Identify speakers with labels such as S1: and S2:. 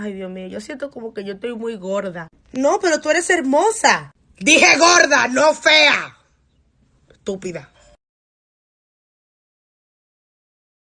S1: Ay, Dios mío, yo siento como que yo estoy muy gorda.
S2: No, pero tú eres hermosa.
S3: Dije gorda, no fea. Estúpida.